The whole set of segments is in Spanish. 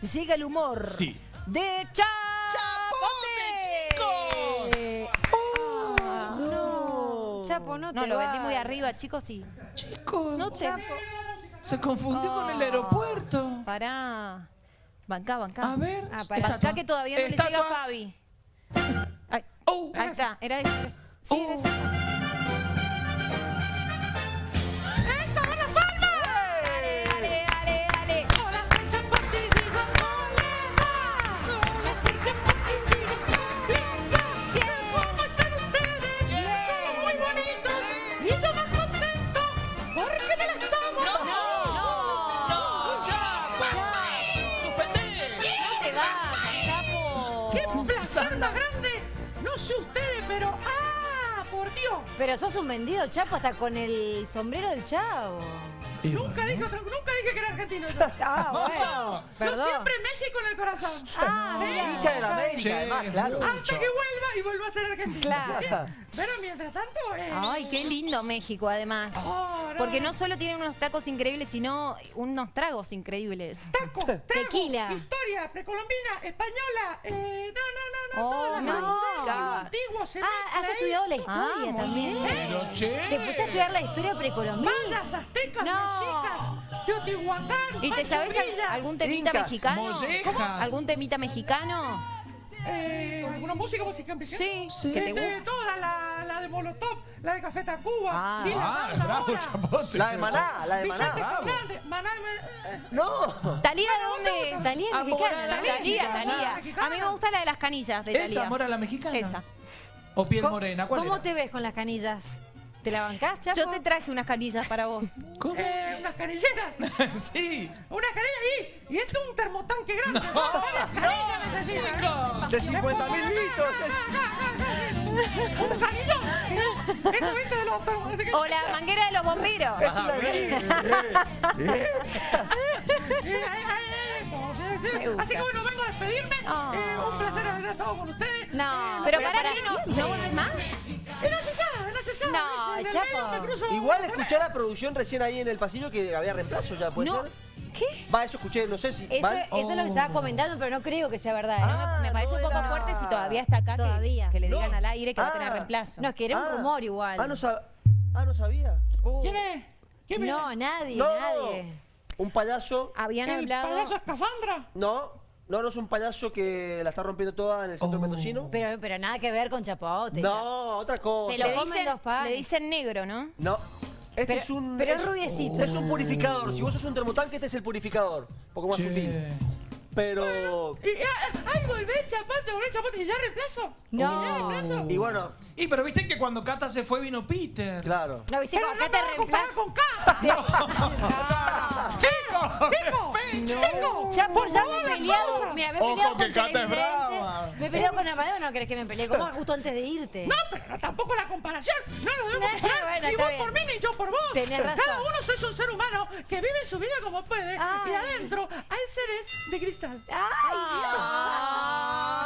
llega el humor Sí. de Chapote. ¡Chapote, Ah, No, Chapo, no te No, lo vendí muy arriba, chicos, sí. Chicos, No te... se confundió con el Ah. aeropuerto. Pará. Bancá, bancá. A ver, Ah, pará. Bancá que todavía no le llega a. Fabi. Ay, Oh, ahí está, era ese. Sí, Oh. era ese. Pero sos un vendido, Chapo, hasta con el sombrero del chavo. Y Nunca bueno. dije, otra- nunca dije que era argentino. yo. Ah, bueno. Yo Perdón. siempre México en el corazón. Ah, Sí. Hincha de la. América, Sí, además, claro. Hasta que vuelva y vuelva a ser argentino. Claro. Pero mientras tanto. Eh, Ay, qué lindo México, además. oh, Porque no solo tiene unos tacos increíbles, sino unos tragos increíbles. Tacos, tragos, Tequila. historia precolombina, española. Eh, no, no, no, no. Oh, todo antiguo, God. antiguo se Ah, has estudiado la historia Ah, también. bien. ¿Te pusiste a estudiar la historia precolombina? Mayas, aztecas, No. mexicas, Teotihuacán. ¿Y te sabes algún temita Incas, mexicano? mollejas. ¿Algún temita mexicano? Eh, ¿Alguna música musical mexicana? Sí, que te Eh, gusta. eh, toda la, la de Molotov, la de Café Tacuba, Ah. Dile Ah, Banda bravo, ahora, Chapote. La de Maná, la de Maná. Fernández, Maná, eh, eh, No. ¿Talía de dónde? Talía mexicana, la mexicana. Talía. A mí me gusta la de las canillas de Talía. ¿Esa amor a la mexicana? Esa. ¿O piel ¿Cómo- morena? ¿Cuál ¿Cómo era? te ves con las canillas? ¿Te la bancás, Chapo? Yo te traje unas canillas para vos. ¿Cómo? eh, unas canilleras, sí. una canilla y, y esto es un termotanque grande. No, canillas necesitan. chicos. De 50 mil litros. es- ¿Un canillón? Eso viste de los que- O la manguera de los bomberos. es una gusta. Así que bueno, vengo a despedirme. Oh. Eh, un placer haber estado con ustedes. No, Pero pero para para qué no. ¿no no el Chapo. Igual escuché a la producción recién ahí en el pasillo que había reemplazo ya, ¿puede No. ser? ¿Qué? Va, eso escuché, no sé si. Eso, ¿van? eso es lo que estaba comentando, pero no creo que sea verdad. ¿eh? Ah, me parece no un poco era- fuerte si todavía está acá que- Todavía. Que, le No. digan al aire que va a tener Ah. reemplazo. No, es que era un Ah. rumor igual. Ah, no, sab- ah, no sabía. Uh, ¿Quién es? ¿Quién no, nadie, No, nadie. un payaso. Habían ¿El hablado. payaso escafandra? No, no, no es un payaso que la está rompiendo toda en el centro Oh. mendocino. Pero, pero nada que ver con Chapote. No, otra cosa. Se Le lo comen dicen, dos panes. le dicen negro, ¿no? No. Este Pero- es un. pero es rubiecito. Es un purificador. Si vos sos un termotanque, este es el purificador. Un poco más Che. sutil. Pero. Y, ah, ¡Ay, volvé, chapote, volvé, chapote! ¿Y ya reemplazo? No. ¿Y ya reemplazo? Y bueno, Y pero viste que cuando Cata se fue vino Peter. claro. ¿No viste Pero cómo no acá me te vas a comparar reemplaza? con K. ¡Chicos! ¡Chico! ¡Chico! Ya por ya me he peleado. me he Ojo peleado que con Cata es brava. Me he peleado con Amadeo, no querés que me pelee como justo antes de irte. No, pero no, tampoco la comparación. No nos debemos Bueno, comparar. ni vos bien. por mí ni yo por vos. Tenés razón. Cada uno sois un ser humano que vive su vida como puede. Ay. Y adentro hay seres de cristal. ¡Ay!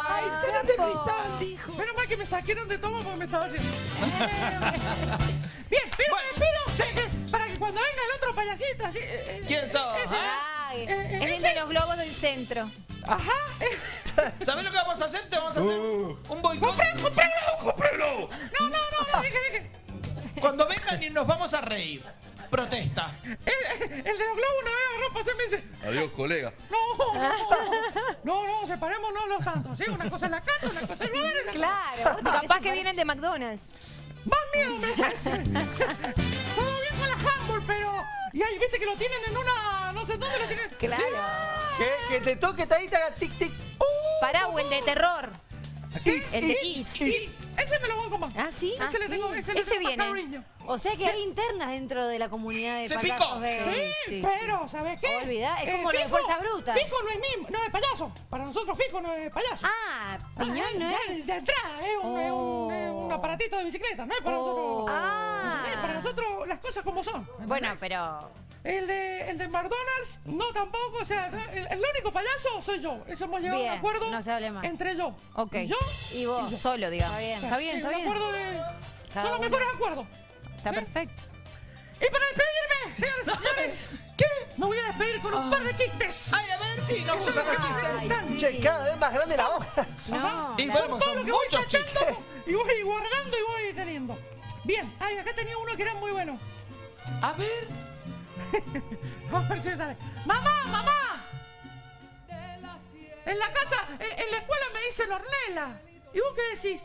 ¡Ay, será de cristal, dijo! Menos mal que me saqueron de todo porque me estaba riendo. Bien, pero Bueno, me despido eh, para que cuando venga el otro payasito así. eh, eh, ¿Quién sos? ese- ah? Eh, Es el de los globos del centro. Ajá. ¿Sabés lo que vamos a hacer? Te vamos a hacer un boicot. ¡Cómpralo, cómpralo! No, no, no, no, deje, deje. Cuando vengan y nos vamos a reír. Protesta. El, el de los globos una vez agarró para hacerme ese. Adiós, colega. No, no, no, no, separémonos los santos, ¿sí? Una cosa es la cata, una cosa es el la Claro. Capaz que vienen de McDonald's. Más miedo me hace. Todo bien con la Humble, pero. Y ahí, viste que lo tienen en una. No sé dónde lo tienen. Claro. Que, que te toque haga tic tic. Pará, o el de terror. tic, El de tic. Ese me lo banco más. ¿Ah, sí? Ese le tengo, ese le Ese tengo viene. cariño. O sea que hay internas dentro de la comunidad de Se payasos picó. Sí, sí, pero, ¿sabes qué? Olvidá, es como lo de Fuerza Bruta. Fijo no es mismo, no es payaso. Para nosotros Fijo no es payaso. Ah, Piñón no ya es. De entrada, es un, es un- Oh. aparatito de bicicleta, no es para nosotros. Ah. Para nosotros las cosas como son. Bueno, pero. El de, el de McDonald's, no tampoco, o sea, el, el único payaso soy yo. Eso hemos llegado a un acuerdo no se hable más. entre yo. Ok. Yo Y vos. Solo, digamos. Está bien. Está bien, está bien. acuerdo de. Cada son los mejores acuerdos. Está perfecto. Y para despedirme, señores, ¿qué? me voy a despedir con un par de chistes. Ay, a ver si nos gustan los chistes. Ay, Che, cada vez más grande la hoja. No. Y bueno, son muchos chistes. y voy guardando y voy teniendo. Bien, ay, acá tenía uno que era muy bueno. A ver. Vamos a ver si me sale. ¡Mamá, mamá! En la casa, en, en la escuela me dicen Ornella. ¿Y vos qué decís?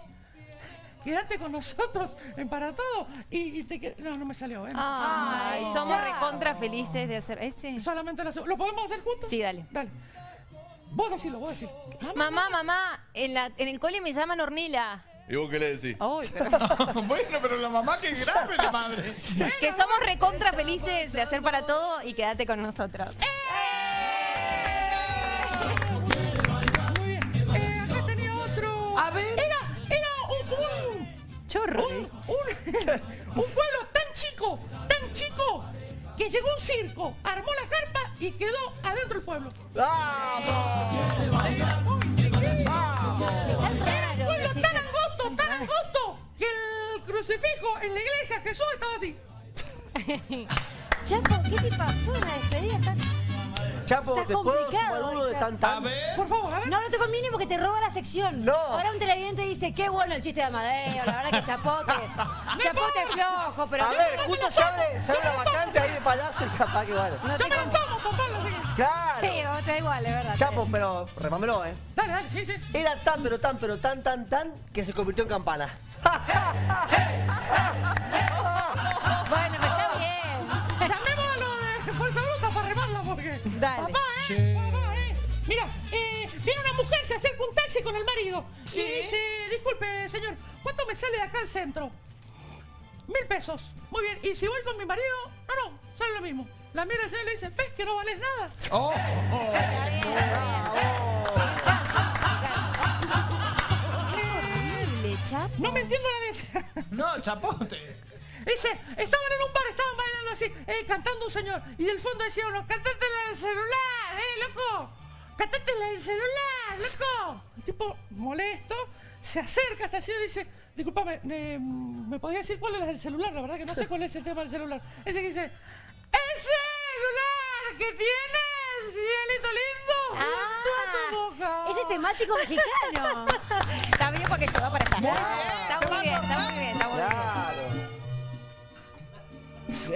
Quédate con nosotros en para todo y, y te No, no me salió, ¿eh? No. Ay, somos recontra felices de hacer ese. Solamente ¿Lo podemos hacer juntos? Sí, dale. Dale. Vos decilo, vos decilo. Mamá, mamá, en, la, en el cole me llaman Hornila. ¿Y vos qué le decís? Ay, pero- bueno, pero la mamá que grave, la madre. que somos recontra felices de hacer para todo y quédate con nosotros. Muy bien. Eh, acá tenía otro. A ver. Era, era un, un, Chorro. un, un, un pueblo tan chico, tan chico, que llegó un circo, armó la carpa y quedó adentro del pueblo. ¡Vamos! Están crucifijo en la iglesia Jesús estaba así. Chapo, ¿qué te pasó en la despedida? Tan- Chapo, Está ¿te puedo sumar uno de esta. tan A tan? ver. Por favor, a ver. No, no te conviene porque te roba la sección. No. Ahora un televidente dice, qué bueno el chiste de Amadeo, la verdad que chapote. Chapote flojo, pero A no, ver, justo se abre, se abre la vacante ahí de payaso y capaz que bueno. no Yo me lo tomo, Claro. Sí, vos te da igual, es verdad. Chapo, pero remámelo, ¿eh? Dale, dale, sí, sí. Era tan, pero tan, pero tan, tan, tan que se convirtió en campana. Bueno, pero está bien. Llamémoslo de fuerza bruta para remarla porque. Dale. Papá, eh. Papá, eh. Mira, eh, viene una mujer, se acerca un taxi con el marido. Sí. Y dice, disculpe, señor, ¿cuánto me sale de acá al centro? Mil pesos. Muy bien. Y si voy con mi marido, no, no, sale lo mismo. La mira el señor y le dice, ¿ves que no vales nada? Oh, Está bien, está bien. Es horrible, Chapo. No me entiendo la letra. no, chapote. Dice, estaban en un bar, estaban bailando así, eh, cantando un señor. Y del fondo decía uno, cantátela del celular, eh, loco. Cantátela del celular, loco. El tipo molesto se acerca hasta el señor y dice, discúlpame, eh, ¿me podría decir cuál es el celular? La verdad que no sé cuál es el tema del celular. Ese que dice, ¡el celular que tienes, cielito lindo! junto a tu boca". Ah, ese es temático mexicano. Está bien porque se va para allá. Está muy bien, está muy bien, está muy bien. Claro.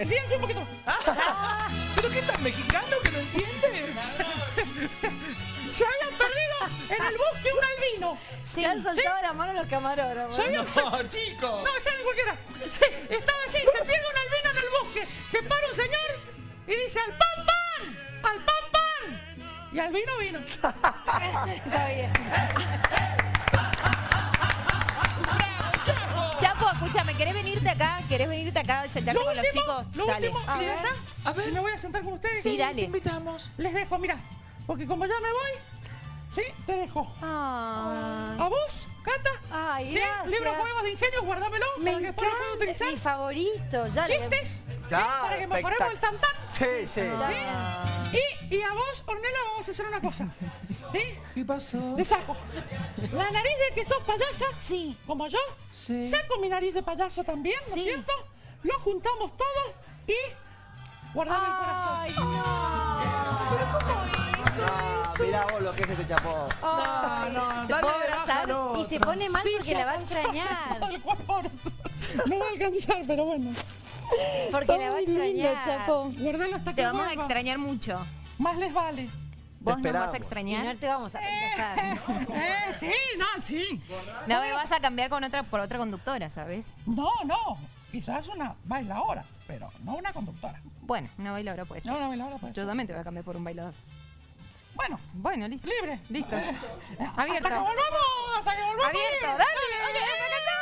Ríanse un poquito. ¿Pero qué tan mexicano un albino. Se han soltado la mano los camarógrafos. Habían No, chico. No, está en cualquiera. Sí, estaba así, se pierde un albino en el bosque. Se para un señor y dice al pan pan, al pan pan. Y al vino vino. Está bien. Chapo, escúchame, ¿querés venirte acá? ¿Querés venirte acá a sentarte Lo con los chicos? lo Dale. último, A ¿sí ver. A ver. Me voy a sentar con ustedes. Sí, dale. Te invitamos. Les dejo, mira, porque como ya me voy, sí, te dejo. Ay. A vos, Cata. Ay, sí, gracias. libro Juegos de Ingenio, guárdamelo Me para que después lo pueda utilizar. Mi favorito. Ya le- Chistes, Claro, para que mejoremos el tantán. Sí, sí. Y, y a vos, Ornella, vamos a hacer una cosa. ¿Sí? ¿Qué pasó? Te saco. La nariz de que sos payasa, Sí. como yo. Sí. Saco mi nariz de payaso también, ¿no es Sí. cierto? Lo juntamos todo y guardame el corazón. Ay, no. Mirá vos lo que es este chapó. No, ¿te dale, puedo abrazar? Y se pone mal Sí, porque la va a extrañar. No va a alcanzar, pero bueno. Porque Sos la va a extrañar. Chapo. Guardalo hasta Te que vamos a extrañar mucho. Más les vale. ¿Vos nos vas a Y no extrañar? te vamos a rechazar. Eh, sí, no, sí. No me vas a cambiar con otra por otra conductora, ¿sabes? No, no. Quizás una bailadora, pero no una conductora. Bueno, una bailadora puede ser. No una bailadora, pues. Yo también te voy a cambiar por un bailador. Bueno, Bueno, listo. libre. Listo. Hasta que Abierto. volvamos, hasta que volvamos. Abierto, libre. dale, dale, dale.